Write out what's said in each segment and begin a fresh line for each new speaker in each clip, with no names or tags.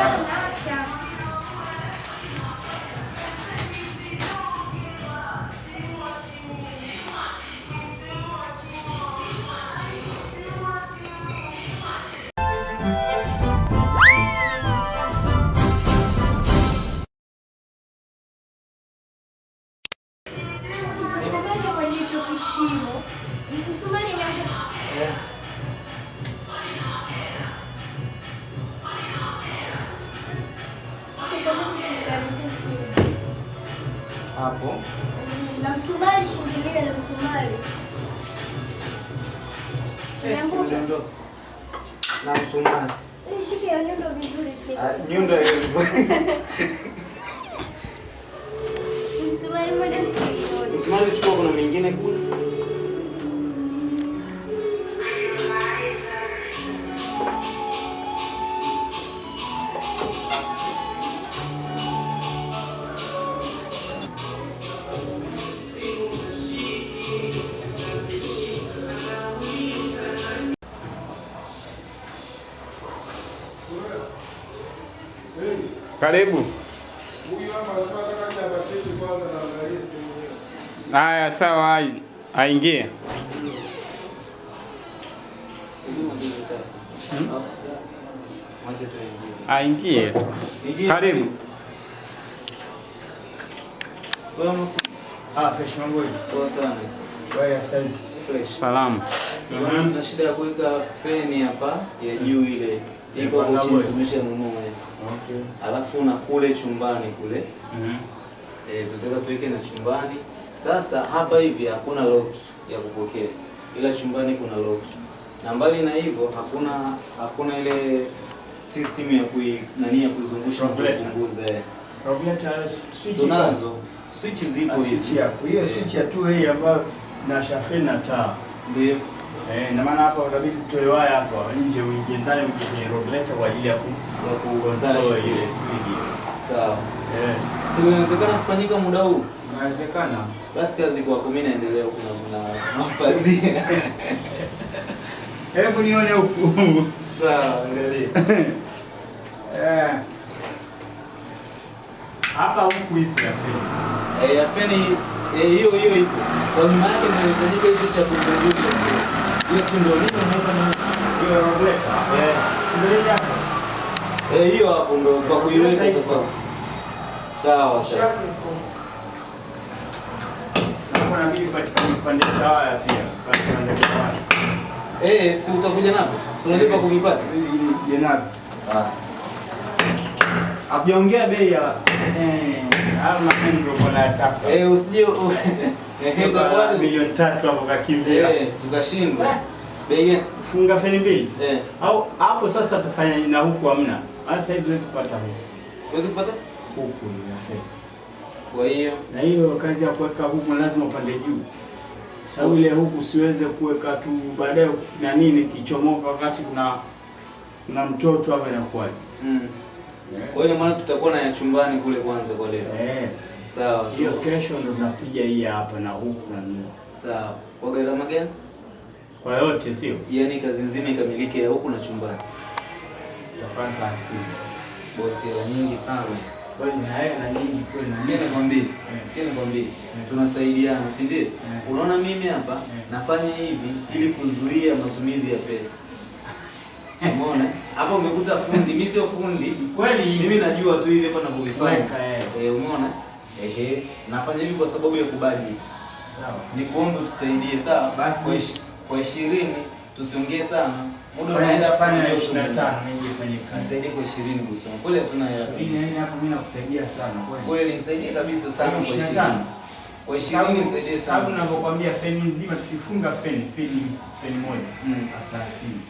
Sawa.
Na msumari shindilia na msumari.
Nyundo. Na msumari.
Eh, Shika hiyo nyundo vizuri
Ah,
sasa.
Nyundo
Msumari moja si
Msumari chukua, kuna mingine kule.
Yake.
Haya, sawa, ai- aingie.
Tuingie.
Aingie tu. Karibu.
Ah.
Salamu.
Tuna shida ya kuweka feni hapa ya juu ile. Iko chini tumeshanunua hiyo.
Okay.
Alafu na kule chumbani kule.
Mhm.
Eh, tunataka tuweke na chumbani. Sasa hapa hivi hakuna loki ya kupokea. Ila chumbani kuna loki. Na mbali na hivyo hakuna hakuna ile system ya kui nani ya kuzungusha kupunguza. eh.
Regulator switch.
Tunazo. Switch zipo hizi.
Hiyo
Eh,
switch ya 2A ambayo na shafeni na taa.
Ndio.
Eh, na maana hapa utabidi tutoe waya hapa nje uingie ndani uingie kwenye regulator kwa ajili ya ku
Ya
ile speed.
Sawa.
Eh,
Si inawezekana kufanyika muda huu?
inawezekana.
Basi kazi kwako, mimi naendelea huku na na mapazia.
Hebu nione huku.
Sawa, angalia.
Eh. Hapa huku ipo ya pili.
Eh, ya feni eh, hiyo hiyo ipo. Kwa maana yake inahitajika hicho cha kuzungusha. Hiyo si ndio nini unaweza ni
Hiyo regulator.
eh
Ndio hapo.
eh, hiyo hapo ndio kwa kuiweka sasa. Sawa.
Na kuna waya.
Eh, si utakuja napo? Si unalipa kuvipata?
Jenabi.
Ah. Hakujaongea bei ya
Eh, hayo ndio kwa chapa
eh, usije eh,
milioni tatu hapo kakimbia.
eh, tukashindwa. Bei?
Funga feni mbili.
Eh,
Au hapo sasa tufanya na huku hamna. sasa hizi huwezi kupata huku.
huwezi kupata?
Huku ni ya feni.
Kwa hiyo
Na hiyo kazi ya kuweka huku lazima upande juu. Sababu ile huku siweze kuweka tu baadaye na nini kichomoka wakati kuna kuna mtoto hapa inakuwaje?
mm. Kwa hiyo maana tutakuwa na ya chumbani kule kwanza kwa leo.
Eh.
Sawa.
Hiyo kesho ndo tunapiga hii hapa na huku na nini.
Sawa. Kwa gharama gani?
Kwa yote sio?
Yaani kazi nzima ikamilike ya huku na chumbani.
Kwa saa sita.
Bosi, hela nyingi sana.
Kweli na hela na nyingi kweli
Sikia nikwambie, sikia nikwambie, tunasaidiana, si ndio? Unaona mimi hapa nafanya hivi ili kuzuia matumizi ya pesa. Umeona? Hapa umekuta fundi, mimi sio fundi.
Kweli
Mimi najua tu hivi hapa ninavyofanya.
Weka, eh.
Eh, umeona? Ehe, nafanya hivi kwa sababu ya kubudget.
Sawa.
Nikuombe tusaidie, sawa?
Basi.
Kwa ish, kwa 20 tusiongee sana. Muda unaenda
fanya
kufanya
25 mimi nifanye kazi.
Nisaidie kwa 20 bosi Kule tuna ya hela.
Hii nini hapo mimi nakusaidia sana kweli.
Kweli nisaidie kabisa sana kwa
25.
Kwa 20 nisaidie sana.
Sababu ninavyokuambia feni nzima tukifunga feni feni feni moja
Mm.
Afsa asili.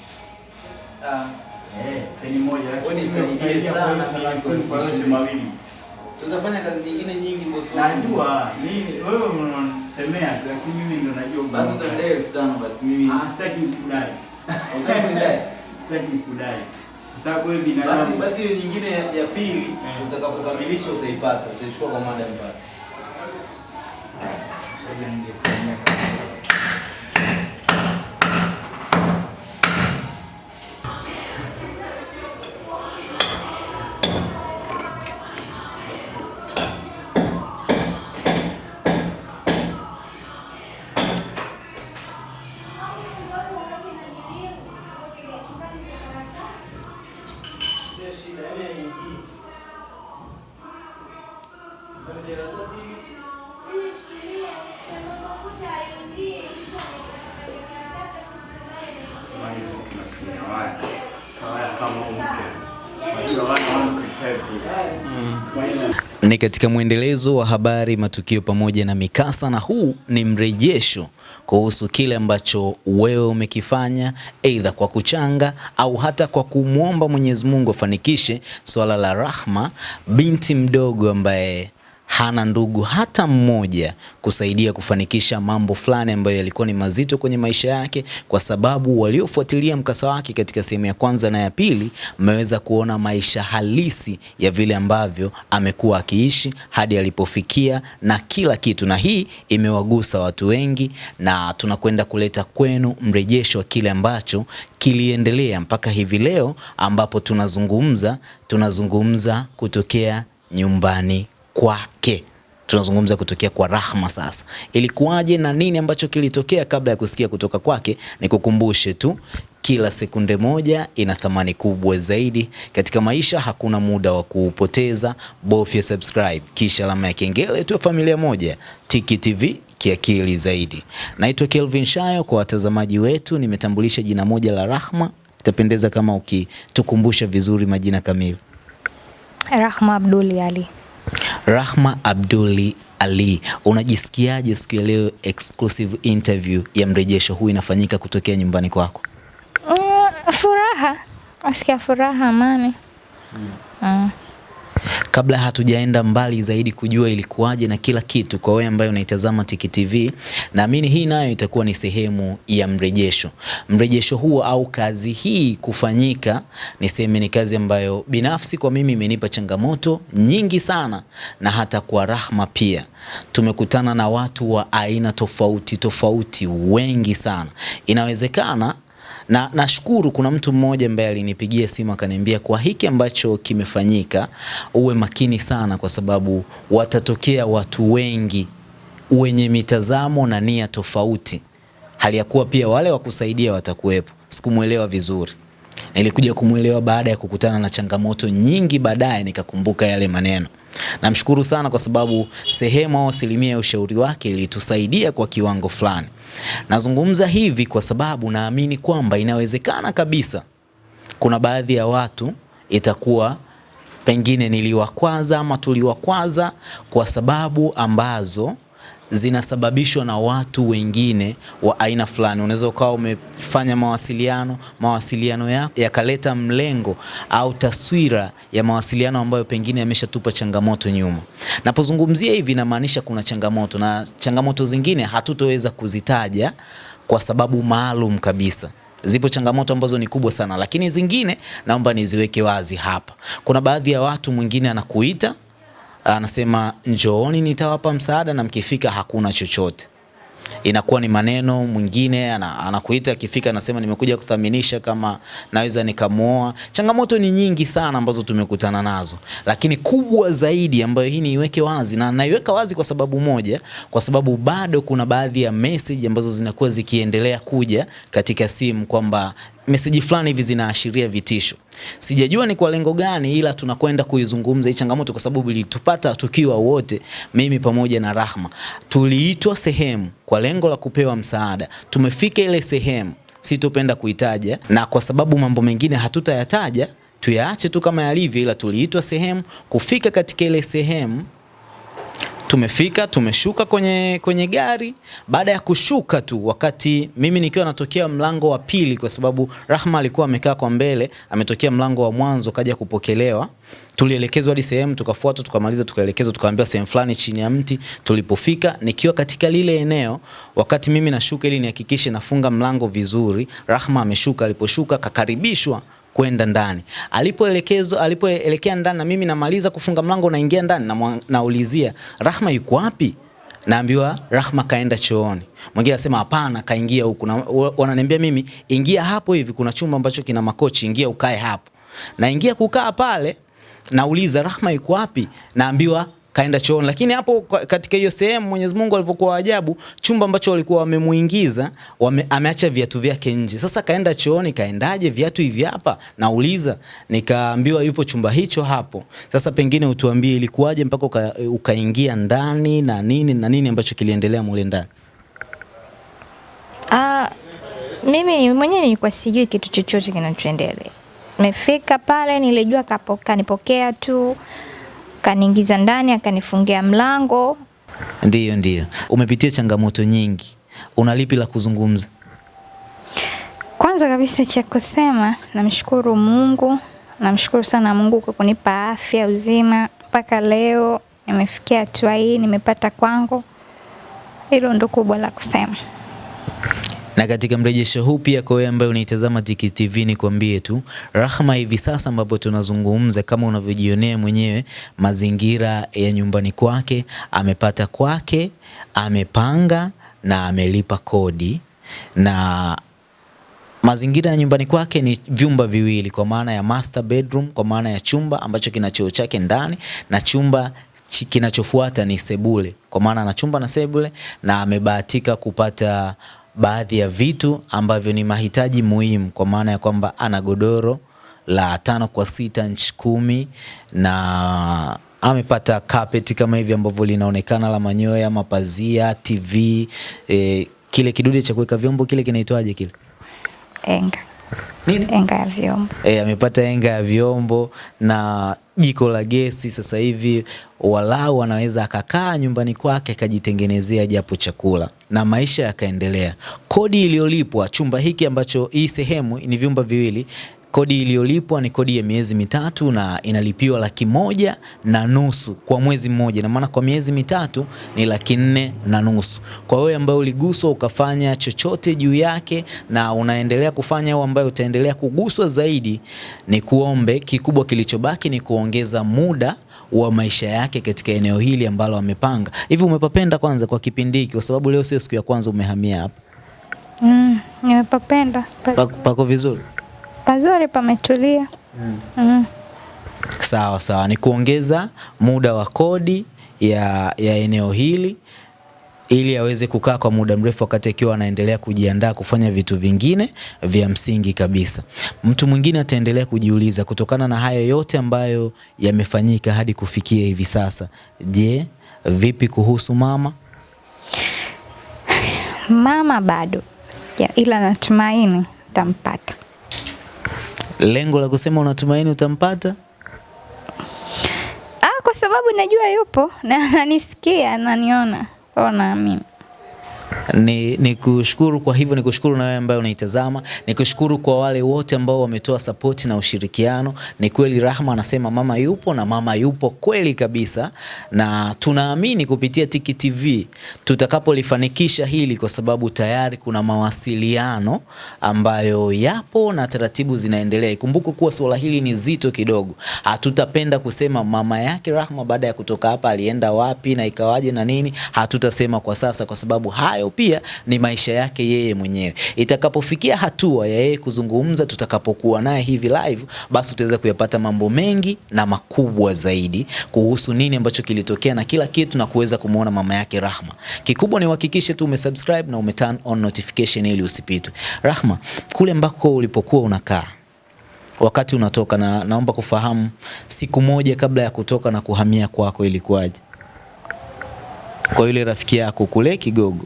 Ah,
Eh, feni moja
Wewe nisaidie sana kwa
yote mawili.
Tutafanya kazi nyingine nyingi bosi.
Najua mimi wewe unasemea tu lakini mimi ndo najua.
Basi utadai elfu tano basi mimi.
Ah, sitaki nikudai.
Utaki kudai.
Sitaki nikudai. Kwa sababu wewe
Basi
binadamu.
basi hiyo nyingine ya, ya pili
yeah.
utakapokamilisha utaipata. Utaichukua kwa madam pale. Katika mwendelezo wa habari, matukio pamoja na mikasa, na huu ni mrejesho kuhusu kile ambacho wewe umekifanya, aidha kwa kuchanga au hata kwa kumwomba Mwenyezi Mungu afanikishe swala la Rahma, binti mdogo ambaye hana ndugu hata mmoja kusaidia kufanikisha mambo fulani ambayo yalikuwa ni mazito kwenye maisha yake, kwa sababu waliofuatilia mkasa wake katika sehemu ya kwanza na ya pili mmeweza kuona maisha halisi ya vile ambavyo amekuwa akiishi hadi alipofikia na kila kitu, na hii imewagusa watu wengi, na tunakwenda kuleta kwenu mrejesho wa kile ambacho kiliendelea mpaka hivi leo ambapo tunazungumza tunazungumza kutokea nyumbani kwake tunazungumza kutokea kwa Rahma. Sasa ilikuwaje na nini ambacho kilitokea? Kabla ya kusikia kutoka kwake, nikukumbushe tu kila sekunde moja ina thamani kubwa zaidi katika maisha. Hakuna muda wa kuupoteza, bofya subscribe kisha alama ya kengele, tu. familia moja. Tiki TV kiakili zaidi. Naitwa Kelvin Shayo. Kwa watazamaji wetu, nimetambulisha jina moja la Rahma. Itapendeza kama ukitukumbusha vizuri majina kamili.
Rahma Abduli Ali.
Rahma Abduli Ali, unajisikiaje siku ya leo exclusive interview ya mrejesho huu inafanyika kutokea nyumbani kwako?
Mm, furaha, nasikia furaha, amani. Mm.
Kabla hatujaenda mbali zaidi kujua ilikuwaje na kila kitu, kwa wewe ambaye unaitazama Tiki TV, naamini hii nayo itakuwa ni sehemu ya mrejesho. Mrejesho huo au kazi hii kufanyika, niseme ni kazi ambayo binafsi kwa mimi imenipa changamoto nyingi sana, na hata kwa Rahma pia tumekutana na watu wa aina tofauti tofauti wengi sana. Inawezekana na nashukuru kuna mtu mmoja ambaye alinipigia simu akaniambia, kwa hiki ambacho kimefanyika uwe makini sana, kwa sababu watatokea watu wengi wenye mitazamo na nia tofauti, hali ya kuwa pia wale wa kusaidia watakuwepo. Sikumwelewa vizuri, nilikuja kumwelewa baada ya kukutana na changamoto nyingi, baadaye nikakumbuka yale maneno. Namshukuru sana kwa sababu sehemu au asilimia ya ushauri wake ilitusaidia kwa kiwango fulani. Nazungumza hivi kwa sababu naamini kwamba inawezekana kabisa. Kuna baadhi ya watu itakuwa pengine niliwakwaza ama tuliwakwaza kwa sababu ambazo zinasababishwa na watu wengine wa aina fulani. Unaweza ukawa umefanya mawasiliano, mawasiliano yako yakaleta mlengo au taswira ya mawasiliano ambayo pengine yameshatupa changamoto nyuma. Napozungumzia hivi, inamaanisha kuna changamoto na changamoto zingine hatutoweza kuzitaja kwa sababu maalum kabisa. Zipo changamoto ambazo ni kubwa sana, lakini zingine naomba niziweke wazi hapa. Kuna baadhi ya watu, mwingine anakuita anasema njooni, nitawapa msaada, na mkifika hakuna chochote. Inakuwa ni maneno. Mwingine ana- anakuita, akifika anasema nimekuja kuthaminisha kama naweza nikamuoa. Changamoto ni nyingi sana ambazo tumekutana nazo, lakini kubwa zaidi ambayo hii niiweke wazi, na naiweka wazi kwa sababu moja, kwa sababu bado kuna baadhi ya message ambazo zinakuwa zikiendelea kuja katika simu kwamba meseji fulani hivi zinaashiria vitisho. Sijajua ni kwa lengo gani, ila tunakwenda kuizungumza hii changamoto kwa sababu ilitupata tukiwa wote, mimi pamoja na Rahma. Tuliitwa sehemu kwa lengo la kupewa msaada, tumefika ile sehemu, sitopenda kuitaja, na kwa sababu mambo mengine hatutayataja, tuyaache tu kama yalivyo, ila tuliitwa sehemu. Kufika katika ile sehemu tumefika tumeshuka kwenye, kwenye gari. Baada ya kushuka tu, wakati mimi nikiwa natokea mlango wa pili, kwa sababu Rahma alikuwa amekaa kwa mbele, ametokea mlango wa mwanzo, kaja kupokelewa. Tulielekezwa hadi sehemu, tukafuata, tukamaliza, tukaelekezwa, tukaambiwa sehemu fulani chini ya mti. Tulipofika, nikiwa katika lile eneo, wakati mimi nashuka ili nihakikishe nafunga mlango vizuri, Rahma ameshuka. Aliposhuka kakaribishwa kwenda ndani. Alipoelekezwa, alipoelekea ndani na mimi namaliza kufunga mlango naingia ndani na naulizia Rahma yuko wapi? Naambiwa Rahma kaenda chooni. Mwingine anasema hapana, kaingia huku. Na wananiambia mimi ingia hapo hivi, kuna chumba ambacho kina makochi, ingia ukae hapo. Naingia kukaa pale, nauliza Rahma yuko wapi? Naambiwa kaenda chooni. Lakini hapo katika hiyo sehemu Mwenyezi Mungu alivyokuwa ajabu, chumba ambacho walikuwa wamemuingiza wame, ameacha viatu vyake nje. Sasa kaenda chooni, kaendaje viatu hivi hapa? Nauliza, nikaambiwa yupo chumba hicho hapo. Sasa pengine utuambie ilikuwaje mpaka uka, ukaingia ndani na nini na nini ambacho kiliendelea mule ndani?
Ah, mimi mwenyewe nilikuwa sijui kitu chochote kinachoendelea. Nimefika pale, nilijua kapo, kanipokea tu, kaniingiza ndani, akanifungia mlango.
Ndiyo, ndiyo. Umepitia changamoto nyingi, una lipi la kuzungumza?
Kwanza kabisa cha kusema, namshukuru Mungu, namshukuru sana Mungu kwa kunipa afya uzima mpaka leo nimefikia hatua hii, nimepata kwangu. Hilo ndo kubwa la kusema.
Na katika mrejesho huu pia kwa wewe ambaye unaitazama Tiki TV nikwambie tu Rahma hivi sasa ambapo tunazungumza kama unavyojionea mwenyewe mazingira ya nyumbani kwake, amepata kwake, amepanga na amelipa kodi. Na mazingira ya nyumbani kwake ni vyumba viwili kwa maana ya master bedroom, kwa maana ya chumba ambacho kina choo chake ndani na chumba kinachofuata ni sebule, kwa maana ana chumba na sebule, na amebahatika kupata baadhi ya vitu ambavyo ni mahitaji muhimu, kwa maana ya kwamba ana godoro la tano kwa sita nchi kumi na amepata carpet kama hivi ambavyo linaonekana la manyoya, mapazia, TV, eh, kile kidude cha kuweka vyombo kile kinaitwaje kile?
Enga.
Nini?
Enga ya vyombo.
Eh, amepata enga ya vyombo na jiko la gesi. Sasa hivi walau anaweza akakaa nyumbani kwake akajitengenezea japo chakula na maisha yakaendelea. Kodi iliyolipwa chumba hiki ambacho hii sehemu ni vyumba viwili Kodi iliyolipwa ni kodi ya miezi mitatu na inalipiwa laki moja na nusu kwa mwezi mmoja, na maana kwa miezi mitatu ni laki nne na nusu. Kwa wewe ambaye uliguswa ukafanya chochote juu yake na unaendelea kufanya au ambaye utaendelea kuguswa zaidi, ni kuombe kikubwa kilichobaki ni kuongeza muda wa maisha yake katika eneo hili ambalo amepanga. Hivi umepapenda kwanza kwa kipindi hiki, kwa sababu leo sio siku ya kwanza umehamia hapa?
Mm, nimepapenda. Pa,
Pa- Pako vizuri?
Pazuri pametulia. Mm. Mm.
Sawa sawa, ni kuongeza muda wa kodi ya, ya eneo hili ili aweze kukaa kwa muda mrefu wakati akiwa anaendelea kujiandaa kufanya vitu vingine vya msingi kabisa. Mtu mwingine ataendelea kujiuliza kutokana na hayo yote ambayo yamefanyika hadi kufikia hivi sasa, je, vipi kuhusu mama?
Mama bado ya, ila natumaini tampata.
Lengo la kusema unatumaini utampata?
Ah, kwa sababu najua yupo na ananisikia, ananiona. Kwa naamini.
Ni, ni kushukuru kwa hivyo, ni kushukuru na wewe ambaye unaitazama, ni kushukuru kwa wale wote ambao wametoa sapoti na ushirikiano. Ni kweli Rahma anasema mama yupo na mama yupo kweli kabisa, na tunaamini kupitia Tiki TV tutakapolifanikisha hili, kwa sababu tayari kuna mawasiliano ambayo yapo na taratibu zinaendelea. Ikumbuke kuwa suala hili ni zito kidogo, hatutapenda kusema mama yake Rahma baada ya kutoka hapa alienda wapi na ikawaje na nini, hatutasema kwa sasa, kwa sababu hayo pia ni maisha yake yeye mwenyewe. Itakapofikia hatua ya yeye kuzungumza, tutakapokuwa naye hivi live, basi utaweza kuyapata mambo mengi na makubwa zaidi kuhusu nini ambacho kilitokea na kila kitu, na kuweza kumuona mama yake Rahma. Kikubwa ni uhakikishe tu umesubscribe na umeturn on notification ili usipitwe. Rahma, kule ambako ulipokuwa unakaa wakati unatoka, na naomba kufahamu siku moja kabla ya kutoka na kuhamia kwako ilikuwaje? Kwa yule rafiki yako kule Kigogo.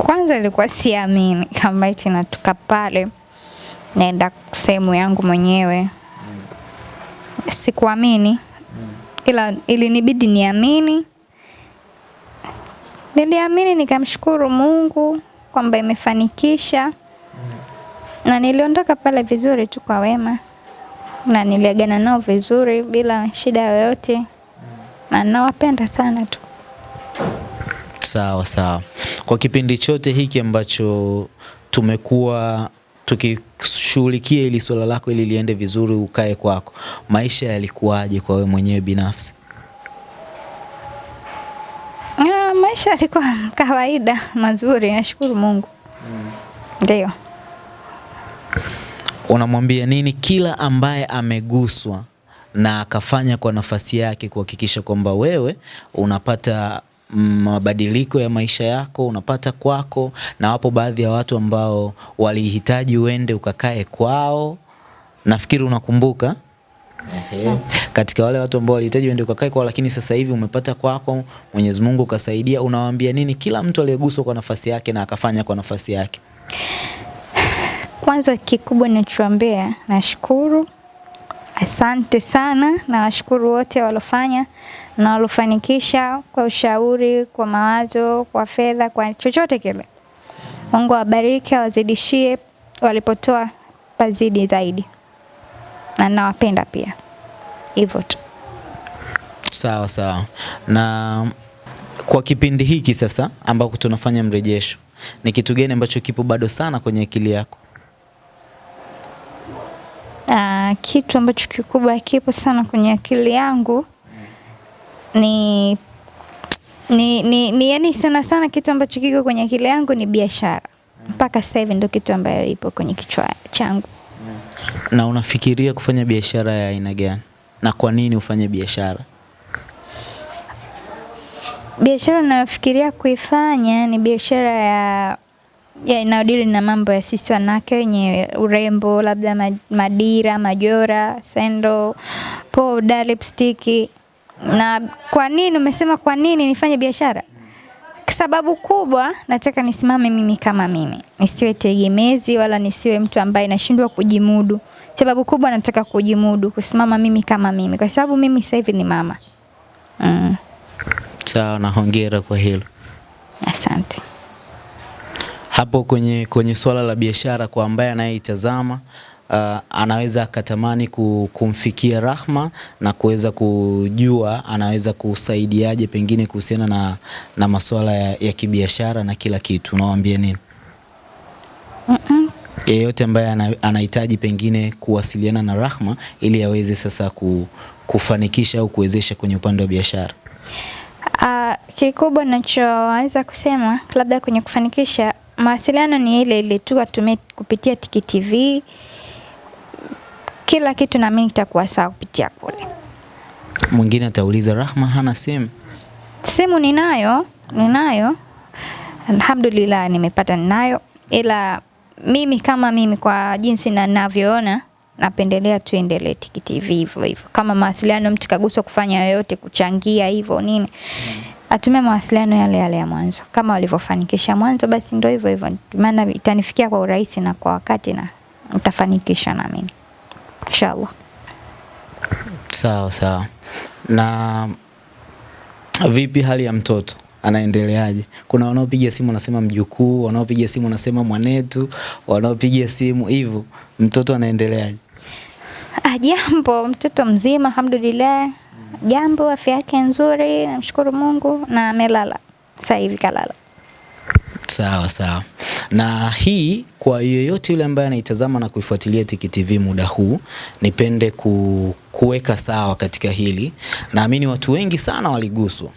Kwanza ilikuwa siamini kama eti natoka pale naenda sehemu yangu mwenyewe. Sikuamini, ila ilinibidi niamini. Niliamini nikamshukuru Mungu kwamba imefanikisha, na niliondoka pale vizuri tu kwa wema, na niliagana nao vizuri bila shida yoyote, na nawapenda sana tu.
Sawa sawa. Kwa kipindi chote hiki ambacho tumekuwa tukishughulikia ili swala lako ili liende vizuri, ukae kwako, maisha yalikuwaje kwa wewe mwenyewe binafsi?
Ah, maisha yalikuwa kawaida mazuri, nashukuru Mungu. Ndio.
Unamwambia nini kila ambaye ameguswa na akafanya kwa nafasi yake kuhakikisha kwamba wewe unapata mm, mabadiliko ya maisha yako unapata kwako, na wapo baadhi ya watu ambao walihitaji uende ukakae kwao, nafikiri unakumbuka. Ehe. Katika wale watu ambao walihitaji uende ukakae kwao, lakini sasa hivi umepata kwako, Mwenyezi Mungu ukasaidia, unawaambia nini? Kila mtu aliyeguswa kwa nafasi yake na akafanya kwa nafasi yake?
Kwanza kikubwa ninachoambia, nashukuru, asante sana, na washukuru wote walofanya na walofanikisha kwa ushauri, kwa mawazo, kwa fedha, kwa chochote kile. Mungu awabariki, awazidishie, walipotoa pazidi zaidi, na nawapenda pia, hivyo tu.
Sawa sawa. Na kwa kipindi hiki sasa ambako tunafanya mrejesho, ni kitu gani ambacho kipo bado sana kwenye akili yako?
Aa, kitu ambacho kikubwa kipo sana kwenye akili yangu ni ni, ni, ni yani sana sana kitu ambacho kiko kwenye akili yangu ni biashara. Mpaka sasa hivi ndio kitu ambayo ipo kwenye kichwa changu.
Na unafikiria kufanya biashara ya aina gani? Na kwa nini ufanye biashara?
Biashara ninayofikiria kuifanya ni biashara ya ya inayodili na mambo ya sisi wanawake wenye urembo, labda madira, majora, sendo, powder, lipstick. Na kwa nini umesema kwa nini nifanye biashara? Sababu kubwa nataka nisimame mimi kama mimi, nisiwe tegemezi wala nisiwe mtu ambaye nashindwa kujimudu. Sababu kubwa nataka kujimudu, kusimama mimi kama mimi, kwa sababu mimi sasa hivi ni mama. Mm,
Sawa, na hongera kwa hilo.
asante.
Hapo kwenye, kwenye swala la biashara kwa ambaye anayeitazama uh, anaweza akatamani kumfikia Rahma na kuweza kujua anaweza kusaidiaje pengine kuhusiana na, na masuala ya, ya kibiashara na kila kitu. Unawaambia nini? mm -mm. Yeyote ambaye ana- anahitaji pengine kuwasiliana na Rahma ili aweze sasa ku, kufanikisha au kuwezesha kwenye upande wa biashara.
Uh, kikubwa nachoweza kusema labda kwenye kufanikisha mawasiliano ni ile ile tu atumie kupitia Tiki TV. Kila kitu na mimi kitakuwa sawa kupitia kule.
Mwingine atauliza Rahma hana simu.
Simu ninayo, ninayo. Alhamdulillah nimepata ninayo, ila mimi kama mimi kwa jinsi na ninavyoona napendelea tuendelee Tiki TV hivyo hivyo. Kama mawasiliano mtu kaguswa kufanya yoyote, kuchangia hivyo nini, atumie mawasiliano yale yale ya mwanzo kama walivyofanikisha mwanzo, basi ndio hivyo hivyo, maana itanifikia kwa urahisi na kwa wakati na nitafanikisha naamini inshallah.
Sawa sawa. Na vipi hali ya mtoto? Anaendeleaje? Kuna wanaopiga simu wanasema mjukuu, wanaopiga simu wanasema mwanetu, wanaopiga simu hivyo. Mtoto anaendeleaje?
Ah, jambo, mtoto mzima alhamdulillah. Jambo, afya yake nzuri, namshukuru Mungu na amelala. Sasa hivi kalala.
Sawa sawa. Na hii kwa yeyote yule ambaye anaitazama na kuifuatilia Tiki TV muda huu, nipende ku, kuweka sawa katika hili. Naamini watu wengi sana waliguswa,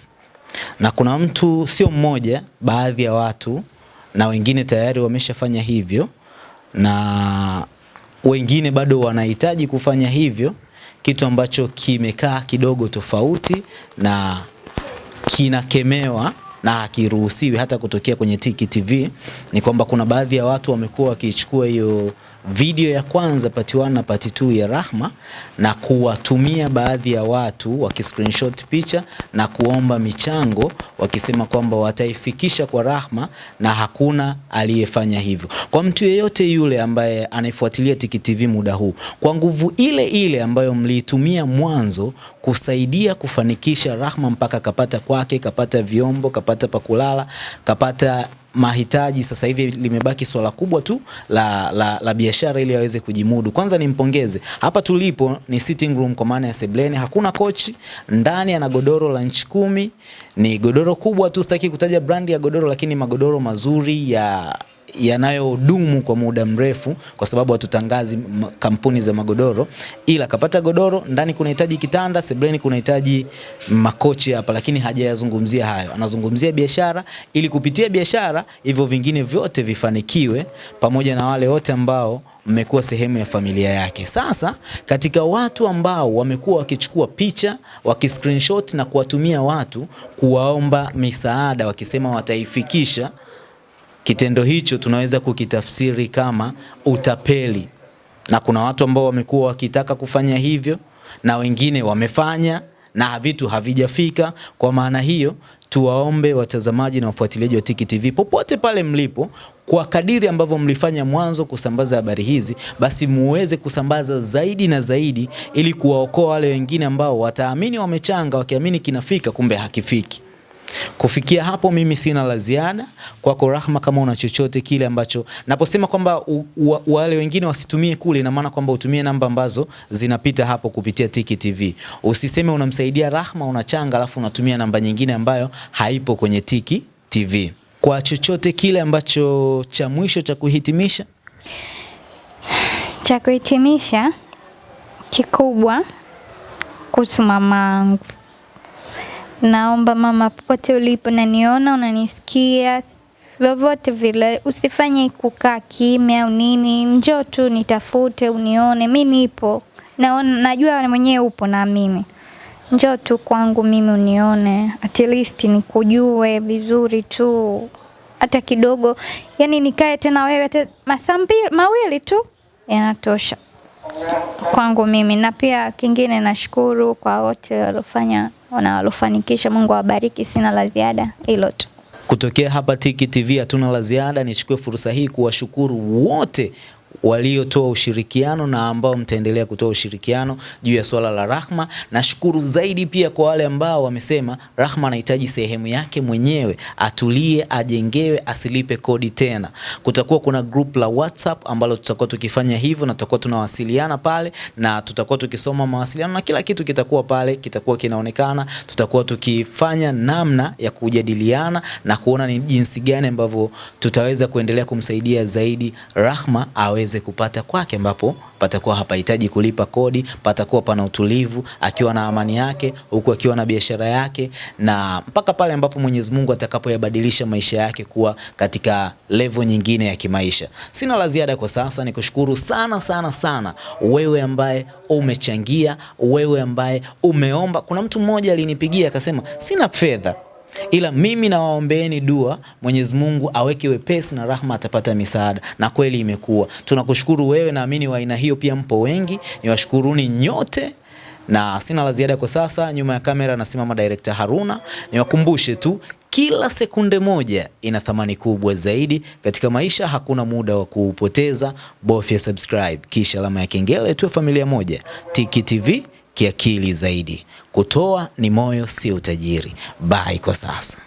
na kuna mtu sio mmoja, baadhi ya watu na wengine tayari wameshafanya hivyo, na wengine bado wanahitaji kufanya hivyo, kitu ambacho kimekaa kidogo tofauti na kinakemewa na hakiruhusiwi hata kutokea kwenye Tiki TV ni kwamba kuna baadhi ya watu wamekuwa wakichukua hiyo video ya kwanza part 1 na part 2 ya Rahma na kuwatumia baadhi ya watu wakiscreenshot picha na kuomba michango wakisema kwamba wataifikisha kwa Rahma na hakuna aliyefanya hivyo. Kwa mtu yeyote yule ambaye anaifuatilia Tiki TV muda huu, kwa nguvu ile ile ambayo mliitumia mwanzo kusaidia kufanikisha Rahma mpaka kapata kwake, kapata vyombo, kapata pakulala, kapata mahitaji. Sasa hivi limebaki swala kubwa tu la, la, la biashara ili aweze kujimudu. Kwanza nimpongeze, hapa tulipo ni sitting room kwa maana ya sebleni, hakuna kochi ndani, ana godoro la nchi kumi, ni godoro kubwa tu, sitaki kutaja brandi ya godoro, lakini magodoro mazuri ya yanayodumu kwa muda mrefu, kwa sababu hatutangazi kampuni za magodoro, ila kapata godoro ndani, kunahitaji kitanda, sebleni kunahitaji makochi hapa, lakini hajayazungumzia hayo. Anazungumzia biashara, ili kupitia biashara hivyo vingine vyote vifanikiwe, pamoja na wale wote ambao mmekuwa sehemu ya familia yake. Sasa katika watu ambao wamekuwa wakichukua picha wakiscreenshot na kuwatumia watu kuwaomba misaada wakisema wataifikisha kitendo hicho tunaweza kukitafsiri kama utapeli, na kuna watu ambao wamekuwa wakitaka kufanya hivyo na wengine wamefanya na vitu havijafika. Kwa maana hiyo, tuwaombe watazamaji na wafuatiliaji wa Tiki TV popote pale mlipo, kwa kadiri ambavyo mlifanya mwanzo kusambaza habari hizi, basi muweze kusambaza zaidi na zaidi, ili kuwaokoa wale wengine ambao wataamini wamechanga, wakiamini kinafika, kumbe hakifiki. Kufikia hapo mimi sina la ziada kwako Rahma, kama una chochote kile ambacho naposema kwamba wale wengine wasitumie kule, ina maana kwamba utumie namba ambazo zinapita hapo kupitia Tiki TV. Usiseme unamsaidia Rahma unachanga, alafu unatumia namba nyingine ambayo haipo kwenye Tiki TV. Kwa chochote kile ambacho cha mwisho cha kuhitimisha,
Cha kuhitimisha kikubwa kuhusu mamangu, naomba mama, popote ulipo, naniona unanisikia, vyovyote vile, usifanye kukaa kimya au nini, njoo tu nitafute, unione, mi nipo, naona, najua mwenyewe upo, naamini njoo tu kwangu mimi unione, at least nikujue vizuri tu hata kidogo, yani nikae tena wewe hata masaa mawili tu yanatosha kwangu mimi. Na pia kingine, nashukuru kwa wote waliofanya na waliofanikisha. Mungu awabariki, sina la ziada, hilo tu.
kutokea hapa Tiki TV hatuna la ziada. Nichukue fursa hii kuwashukuru wote waliotoa ushirikiano na ambao mtaendelea kutoa ushirikiano juu ya swala la Rahma. Nashukuru zaidi pia kwa wale ambao wamesema Rahma anahitaji sehemu yake mwenyewe, atulie, ajengewe, asilipe kodi tena. Kutakuwa kuna group la WhatsApp ambalo tutakuwa tukifanya hivyo na tutakuwa tunawasiliana pale na tutakuwa tukisoma mawasiliano na kila kitu kitakuwa pale, kitakuwa kinaonekana. Tutakuwa tukifanya namna ya kujadiliana na kuona ni jinsi gani ambavyo tutaweza kuendelea kumsaidia zaidi Rahma aweze kupata kwake ambapo patakuwa hapahitaji kulipa kodi, patakuwa pana utulivu, akiwa na amani yake, huku akiwa na biashara yake, na mpaka pale ambapo Mwenyezi Mungu atakapoyabadilisha maisha yake kuwa katika levo nyingine ya kimaisha. Sina la ziada kwa sasa, ni kushukuru sana sana sana wewe ambaye umechangia, wewe ambaye umeomba. Kuna mtu mmoja alinipigia akasema, sina fedha ila mimi nawaombeeni dua Mwenyezi Mungu aweke wepesi na Rahma atapata misaada, na kweli imekuwa. Tunakushukuru wewe, naamini wa aina hiyo pia mpo wengi, niwashukuruni nyote na sina la ziada kwa sasa. Nyuma ya kamera nasimama director Haruna. Niwakumbushe tu kila sekunde moja ina thamani kubwa zaidi katika maisha. Hakuna muda wa kuupoteza, bofya subscribe kisha alama ya kengele, tuwe familia moja. Tiki TV kiakili zaidi. Kutoa ni moyo, sio utajiri. Bye kwa sasa.